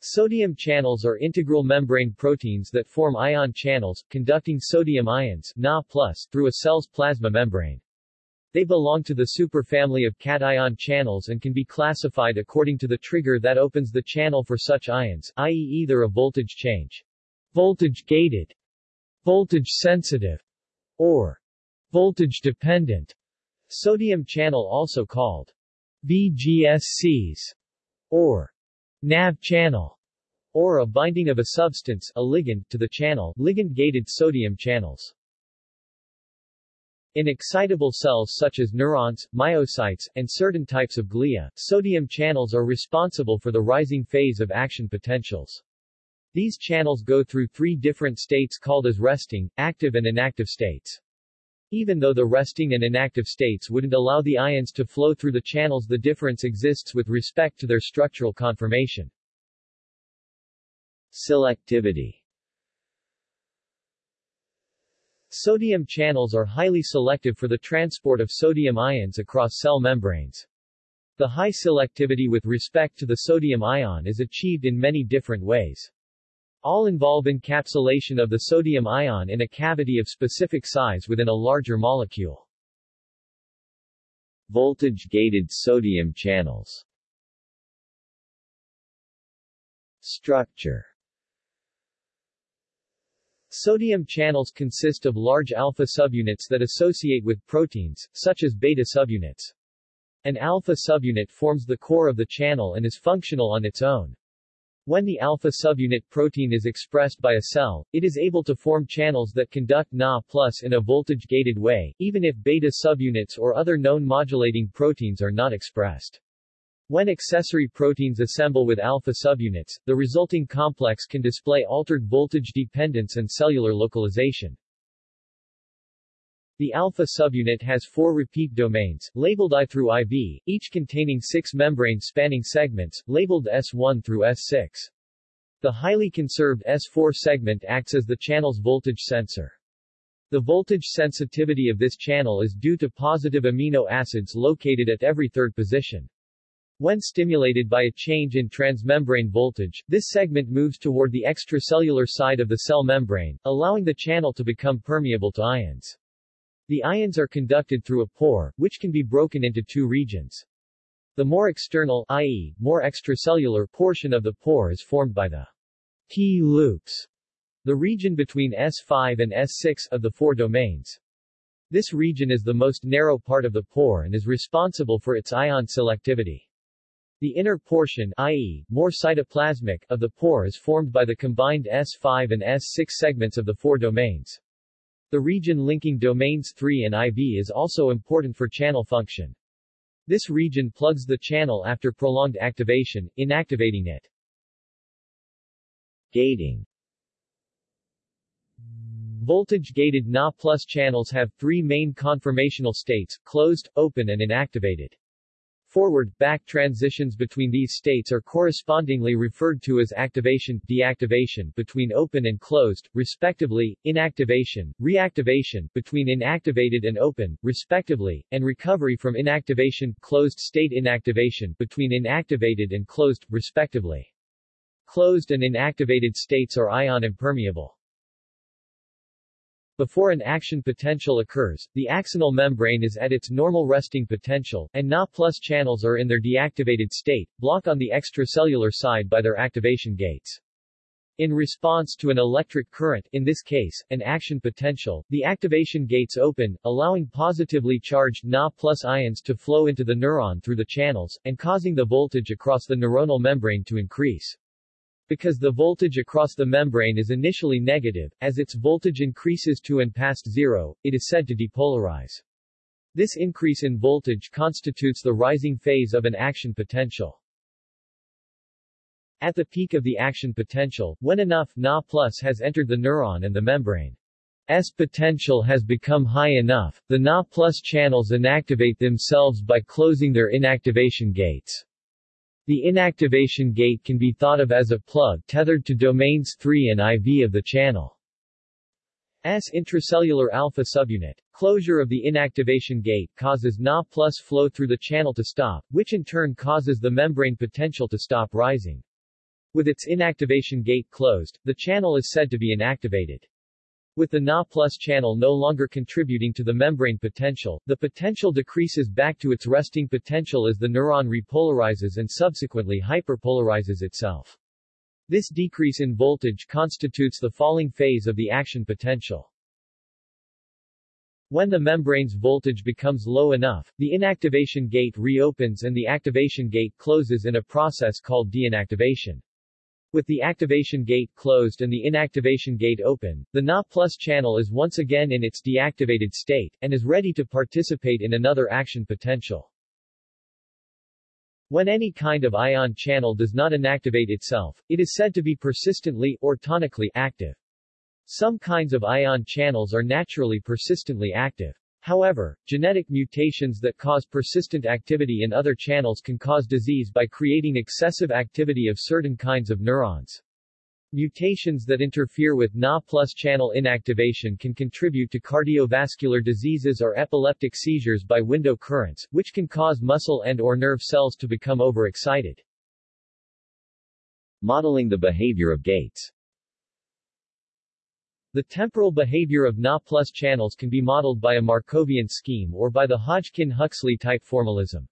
Sodium channels are integral membrane proteins that form ion channels, conducting sodium ions Na through a cell's plasma membrane. They belong to the superfamily of cation channels and can be classified according to the trigger that opens the channel for such ions, i.e. either a voltage change, voltage-gated, voltage-sensitive, or voltage-dependent. Sodium channel also called VGSCs, or NAV channel, or a binding of a substance, a ligand, to the channel, ligand-gated sodium channels. In excitable cells such as neurons, myocytes, and certain types of glia, sodium channels are responsible for the rising phase of action potentials. These channels go through three different states called as resting, active and inactive states. Even though the resting and inactive states wouldn't allow the ions to flow through the channels the difference exists with respect to their structural conformation. Selectivity Sodium channels are highly selective for the transport of sodium ions across cell membranes. The high selectivity with respect to the sodium ion is achieved in many different ways. All involve encapsulation of the sodium ion in a cavity of specific size within a larger molecule. Voltage-gated sodium channels Structure Sodium channels consist of large alpha subunits that associate with proteins, such as beta subunits. An alpha subunit forms the core of the channel and is functional on its own. When the alpha subunit protein is expressed by a cell, it is able to form channels that conduct Na plus in a voltage-gated way, even if beta subunits or other known modulating proteins are not expressed. When accessory proteins assemble with alpha subunits, the resulting complex can display altered voltage dependence and cellular localization. The alpha subunit has four repeat domains, labeled I through IV, each containing six membrane-spanning segments, labeled S1 through S6. The highly conserved S4 segment acts as the channel's voltage sensor. The voltage sensitivity of this channel is due to positive amino acids located at every third position. When stimulated by a change in transmembrane voltage, this segment moves toward the extracellular side of the cell membrane, allowing the channel to become permeable to ions. The ions are conducted through a pore, which can be broken into two regions. The more external, i.e., more extracellular portion of the pore is formed by the P loops, the region between S5 and S6 of the four domains. This region is the most narrow part of the pore and is responsible for its ion selectivity. The inner portion i.e., more cytoplasmic, of the pore is formed by the combined S5 and S6 segments of the four domains. The region linking domains 3 and IV is also important for channel function. This region plugs the channel after prolonged activation, inactivating it. Gating Voltage-gated Na plus channels have three main conformational states, closed, open and inactivated. Forward-back transitions between these states are correspondingly referred to as activation, deactivation between open and closed, respectively, inactivation, reactivation between inactivated and open, respectively, and recovery from inactivation, closed state inactivation between inactivated and closed, respectively. Closed and inactivated states are ion impermeable. Before an action potential occurs, the axonal membrane is at its normal resting potential, and Na plus channels are in their deactivated state, block on the extracellular side by their activation gates. In response to an electric current, in this case, an action potential, the activation gates open, allowing positively charged Na plus ions to flow into the neuron through the channels, and causing the voltage across the neuronal membrane to increase. Because the voltage across the membrane is initially negative, as its voltage increases to and past zero, it is said to depolarize. This increase in voltage constitutes the rising phase of an action potential. At the peak of the action potential, when enough Na plus has entered the neuron and the membrane S potential has become high enough, the Na plus channels inactivate themselves by closing their inactivation gates. The inactivation gate can be thought of as a plug tethered to domains 3 and IV of the channel. S intracellular alpha subunit. Closure of the inactivation gate causes Na plus flow through the channel to stop, which in turn causes the membrane potential to stop rising. With its inactivation gate closed, the channel is said to be inactivated. With the Na plus channel no longer contributing to the membrane potential, the potential decreases back to its resting potential as the neuron repolarizes and subsequently hyperpolarizes itself. This decrease in voltage constitutes the falling phase of the action potential. When the membrane's voltage becomes low enough, the inactivation gate reopens and the activation gate closes in a process called deinactivation. With the activation gate closed and the inactivation gate open, the Na plus channel is once again in its deactivated state, and is ready to participate in another action potential. When any kind of ion channel does not inactivate itself, it is said to be persistently, or tonically, active. Some kinds of ion channels are naturally persistently active. However, genetic mutations that cause persistent activity in other channels can cause disease by creating excessive activity of certain kinds of neurons. Mutations that interfere with Na plus channel inactivation can contribute to cardiovascular diseases or epileptic seizures by window currents, which can cause muscle and or nerve cells to become overexcited. Modeling the behavior of gates the temporal behavior of Na plus channels can be modeled by a Markovian scheme or by the Hodgkin-Huxley type formalism.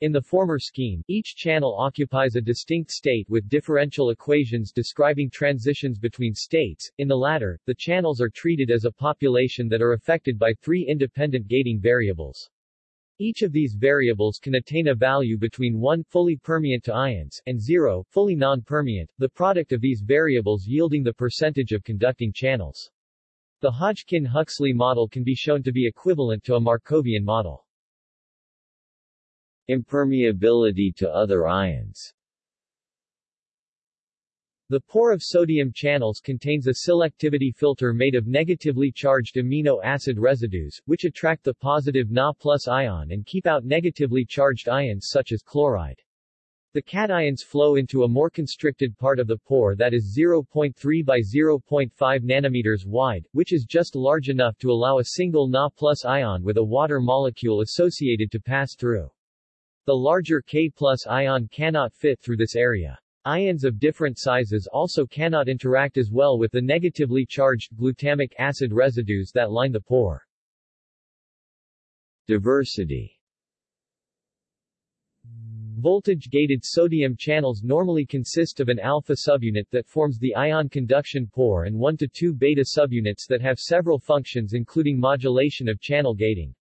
In the former scheme, each channel occupies a distinct state with differential equations describing transitions between states. In the latter, the channels are treated as a population that are affected by three independent gating variables. Each of these variables can attain a value between 1 fully permeant to ions and 0 fully non-permeant, the product of these variables yielding the percentage of conducting channels. The Hodgkin-Huxley model can be shown to be equivalent to a Markovian model. Impermeability to other ions the pore of sodium channels contains a selectivity filter made of negatively charged amino acid residues, which attract the positive Na plus ion and keep out negatively charged ions such as chloride. The cations flow into a more constricted part of the pore that is 0.3 by 0.5 nanometers wide, which is just large enough to allow a single Na plus ion with a water molecule associated to pass through. The larger K plus ion cannot fit through this area. Ions of different sizes also cannot interact as well with the negatively charged glutamic acid residues that line the pore. Diversity Voltage-gated sodium channels normally consist of an alpha subunit that forms the ion conduction pore and 1 to 2 beta subunits that have several functions including modulation of channel gating.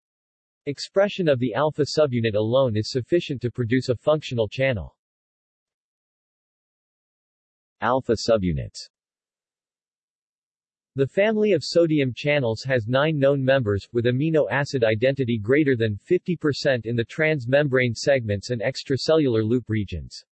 Expression of the alpha subunit alone is sufficient to produce a functional channel. Alpha subunits The family of sodium channels has nine known members, with amino acid identity greater than 50% in the transmembrane segments and extracellular loop regions.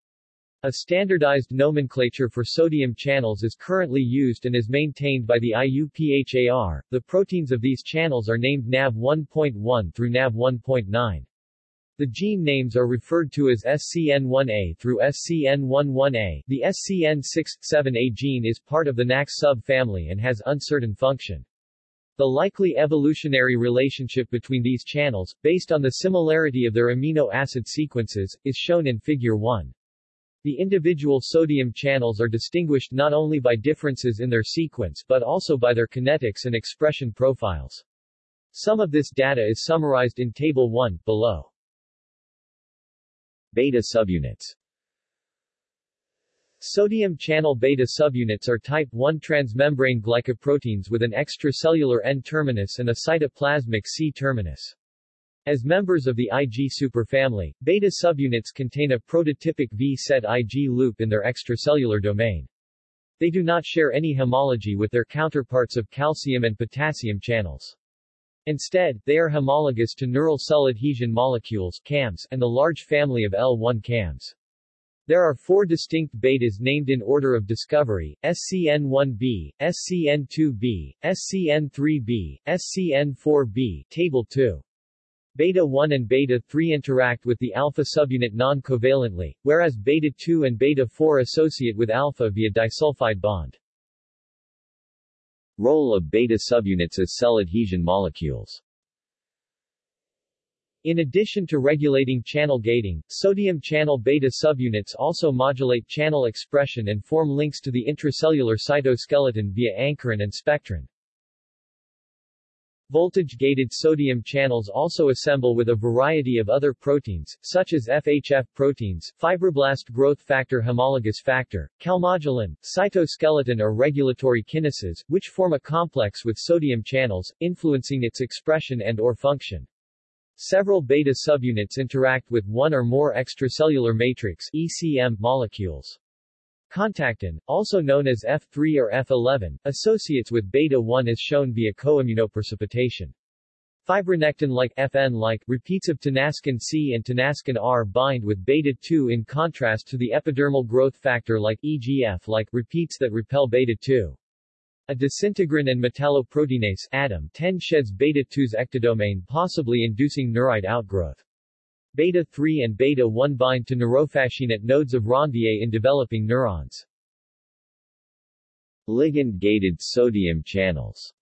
A standardized nomenclature for sodium channels is currently used and is maintained by the IUPHAR. The proteins of these channels are named NAV 1.1 through NAV 1.9. The gene names are referred to as SCN1A through SCN11A. The SCN67A gene is part of the NAX subfamily and has uncertain function. The likely evolutionary relationship between these channels, based on the similarity of their amino acid sequences, is shown in Figure 1. The individual sodium channels are distinguished not only by differences in their sequence but also by their kinetics and expression profiles. Some of this data is summarized in Table 1, below. Beta subunits Sodium channel beta subunits are type 1 transmembrane glycoproteins with an extracellular N-terminus and a cytoplasmic C-terminus. As members of the Ig superfamily, beta subunits contain a prototypic V-set Ig loop in their extracellular domain. They do not share any homology with their counterparts of calcium and potassium channels. Instead, they are homologous to neural cell adhesion molecules CAMs and the large family of L1 CAMs. There are four distinct betas named in order of discovery, SCN1b, SCN2b, SCN3b, SCN4b, Table 2. Beta 1 and beta 3 interact with the alpha subunit non-covalently, whereas beta 2 and beta 4 associate with alpha via disulfide bond. Role of beta subunits as cell adhesion molecules In addition to regulating channel gating, sodium channel beta subunits also modulate channel expression and form links to the intracellular cytoskeleton via ankyrin and spectrin. Voltage-gated sodium channels also assemble with a variety of other proteins, such as FHF proteins, fibroblast growth factor homologous factor, calmodulin, cytoskeleton or regulatory kinases, which form a complex with sodium channels, influencing its expression and or function. Several beta subunits interact with one or more extracellular matrix ECM molecules. Contactin, also known as F3 or F11, associates with beta-1 as shown via coimmunoprecipitation. Fibronectin-like FN-like repeats of tenascin C and tenascin R bind with beta-2 in contrast to the epidermal growth factor like EGF-like repeats that repel beta-2. A disintegrin and metalloproteinase ADAM 10 sheds beta-2's ectodomain possibly inducing neurite outgrowth. Beta-3 and beta-1 bind to neurofascinate nodes of Ranvier in developing neurons. Ligand-gated sodium channels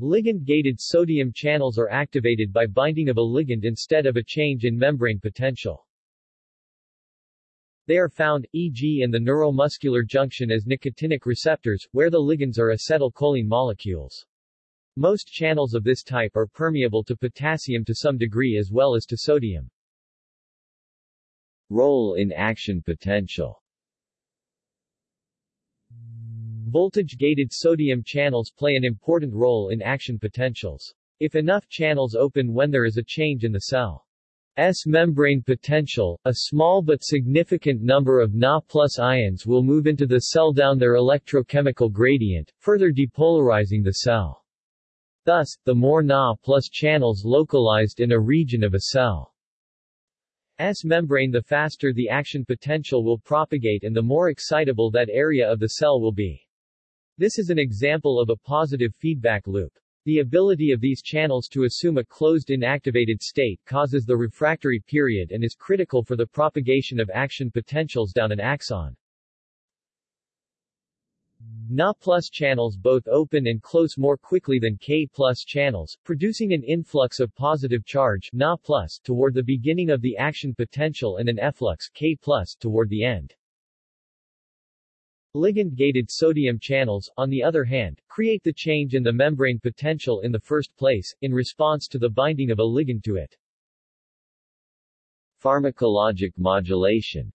Ligand-gated sodium channels are activated by binding of a ligand instead of a change in membrane potential. They are found, e.g. in the neuromuscular junction as nicotinic receptors, where the ligands are acetylcholine molecules. Most channels of this type are permeable to potassium to some degree as well as to sodium. Role in action potential Voltage-gated sodium channels play an important role in action potentials. If enough channels open when there is a change in the cell, S membrane potential, a small but significant number of Na plus ions will move into the cell down their electrochemical gradient, further depolarizing the cell. Thus, the more Na plus channels localized in a region of a cell S membrane the faster the action potential will propagate and the more excitable that area of the cell will be. This is an example of a positive feedback loop. The ability of these channels to assume a closed inactivated state causes the refractory period and is critical for the propagation of action potentials down an axon. Na plus channels both open and close more quickly than K plus channels, producing an influx of positive charge Na plus toward the beginning of the action potential and an efflux K plus toward the end. Ligand-gated sodium channels, on the other hand, create the change in the membrane potential in the first place, in response to the binding of a ligand to it. Pharmacologic modulation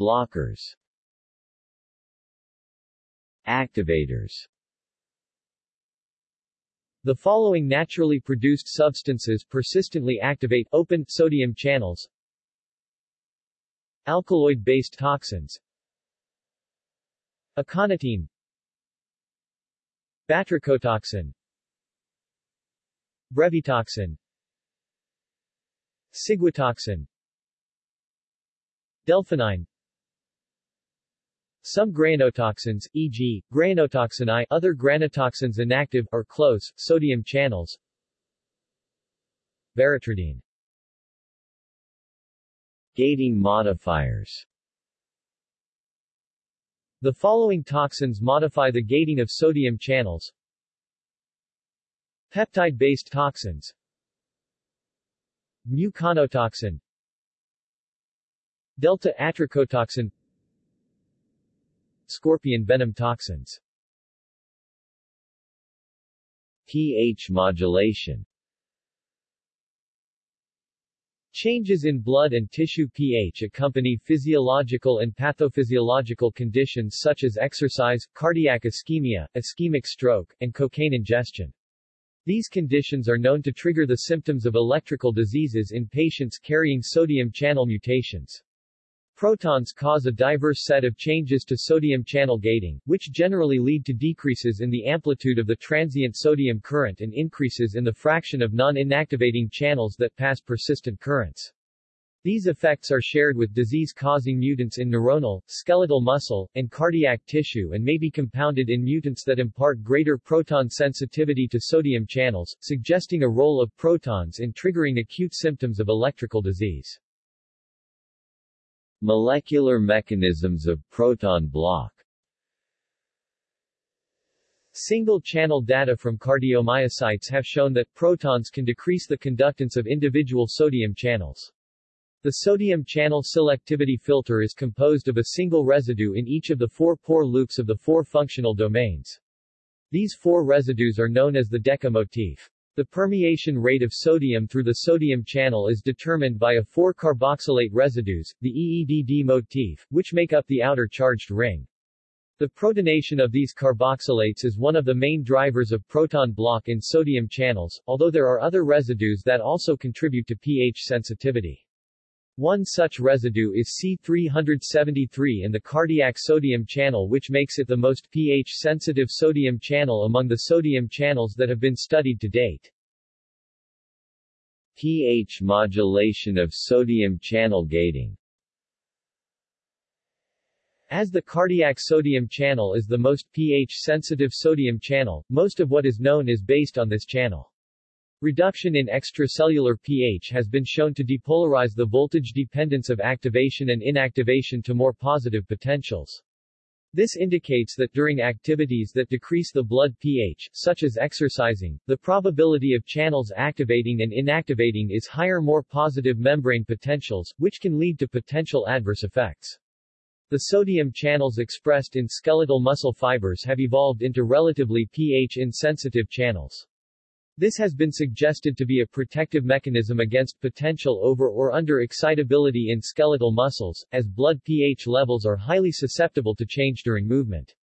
Blockers Activators. The following naturally produced substances persistently activate open sodium channels. Alkaloid-based toxins. Aconitine. Batrachotoxin. Brevitoxin Ciguatoxin. Delphinine Some grayanotoxins, e.g., grayanotoxin I other grayanotoxins inactive or close sodium channels. Veratridine Gating modifiers. The following toxins modify the gating of sodium channels. Peptide-based toxins. Muconotoxin. Delta-atracotoxin Scorpion venom toxins pH modulation Changes in blood and tissue pH accompany physiological and pathophysiological conditions such as exercise, cardiac ischemia, ischemic stroke, and cocaine ingestion. These conditions are known to trigger the symptoms of electrical diseases in patients carrying sodium channel mutations. Protons cause a diverse set of changes to sodium channel gating, which generally lead to decreases in the amplitude of the transient sodium current and increases in the fraction of non-inactivating channels that pass persistent currents. These effects are shared with disease-causing mutants in neuronal, skeletal muscle, and cardiac tissue and may be compounded in mutants that impart greater proton sensitivity to sodium channels, suggesting a role of protons in triggering acute symptoms of electrical disease. Molecular mechanisms of proton block Single-channel data from cardiomyocytes have shown that protons can decrease the conductance of individual sodium channels. The sodium channel selectivity filter is composed of a single residue in each of the four pore loops of the four functional domains. These four residues are known as the DEKA motif. The permeation rate of sodium through the sodium channel is determined by a four carboxylate residues, the EEDD motif, which make up the outer charged ring. The protonation of these carboxylates is one of the main drivers of proton block in sodium channels, although there are other residues that also contribute to pH sensitivity. One such residue is C373 in the cardiac sodium channel which makes it the most pH-sensitive sodium channel among the sodium channels that have been studied to date. pH modulation of sodium channel gating as the cardiac sodium channel is the most pH-sensitive sodium channel, most of what is known is based on this channel. Reduction in extracellular pH has been shown to depolarize the voltage dependence of activation and inactivation to more positive potentials. This indicates that during activities that decrease the blood pH, such as exercising, the probability of channels activating and inactivating is higher more positive membrane potentials, which can lead to potential adverse effects. The sodium channels expressed in skeletal muscle fibers have evolved into relatively pH-insensitive channels. This has been suggested to be a protective mechanism against potential over or under excitability in skeletal muscles, as blood pH levels are highly susceptible to change during movement.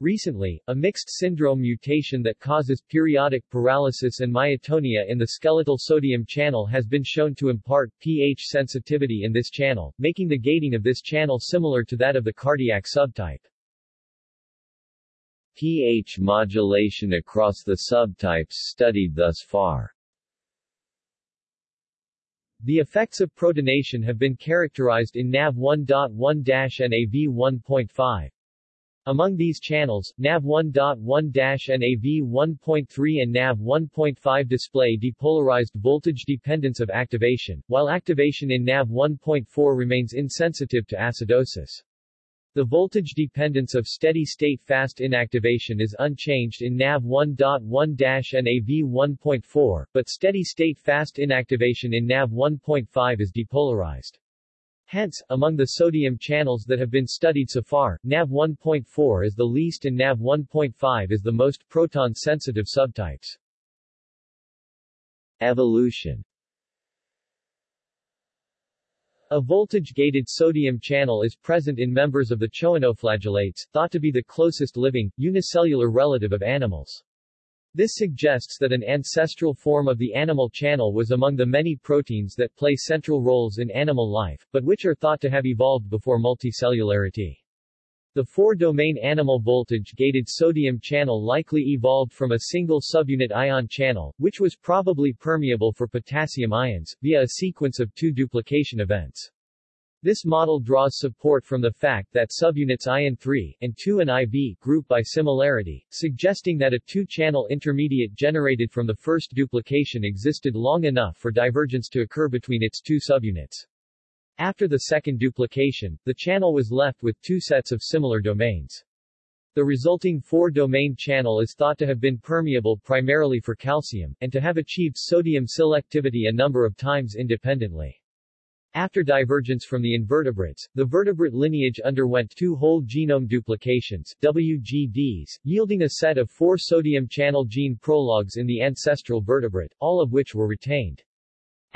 Recently, a mixed syndrome mutation that causes periodic paralysis and myotonia in the skeletal sodium channel has been shown to impart pH sensitivity in this channel, making the gating of this channel similar to that of the cardiac subtype. pH modulation across the subtypes studied thus far The effects of protonation have been characterized in NAV 1.1 NAV 1.5. Among these channels, NAV 1.1- NAV 1.3 and NAV 1.5 display depolarized voltage dependence of activation, while activation in NAV 1.4 remains insensitive to acidosis. The voltage dependence of steady-state fast inactivation is unchanged in NAV 1.1- NAV 1.4, but steady-state fast inactivation in NAV 1.5 is depolarized. Hence, among the sodium channels that have been studied so far, NAV 1.4 is the least and NAV 1.5 is the most proton-sensitive subtypes. Evolution A voltage-gated sodium channel is present in members of the choanoflagellates, thought to be the closest living, unicellular relative of animals. This suggests that an ancestral form of the animal channel was among the many proteins that play central roles in animal life, but which are thought to have evolved before multicellularity. The four-domain animal voltage-gated sodium channel likely evolved from a single subunit ion channel, which was probably permeable for potassium ions, via a sequence of two duplication events. This model draws support from the fact that subunits ion 3 and 2 and IV group by similarity, suggesting that a two-channel intermediate generated from the first duplication existed long enough for divergence to occur between its two subunits. After the second duplication, the channel was left with two sets of similar domains. The resulting four-domain channel is thought to have been permeable primarily for calcium, and to have achieved sodium selectivity a number of times independently. After divergence from the invertebrates, the vertebrate lineage underwent two whole genome duplications WGDs, yielding a set of four sodium channel gene paralogs in the ancestral vertebrate, all of which were retained.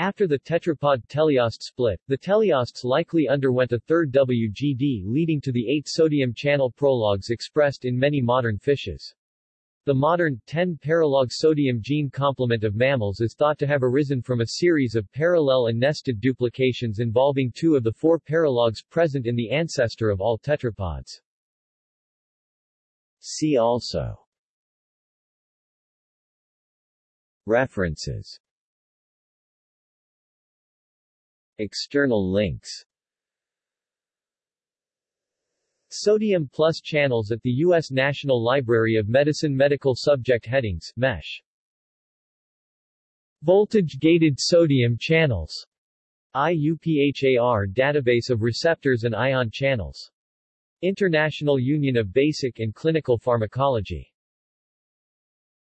After the tetrapod teleost split, the teleosts likely underwent a third WGD leading to the eight sodium channel paralogs expressed in many modern fishes. The modern, 10-paralog sodium gene complement of mammals is thought to have arisen from a series of parallel and nested duplications involving two of the four paralogs present in the ancestor of all tetrapods. See also References External links Sodium plus channels at the U.S. National Library of Medicine Medical Subject Headings, MESH Voltage-gated sodium channels IUPHAR database of receptors and ion channels. International Union of Basic and Clinical Pharmacology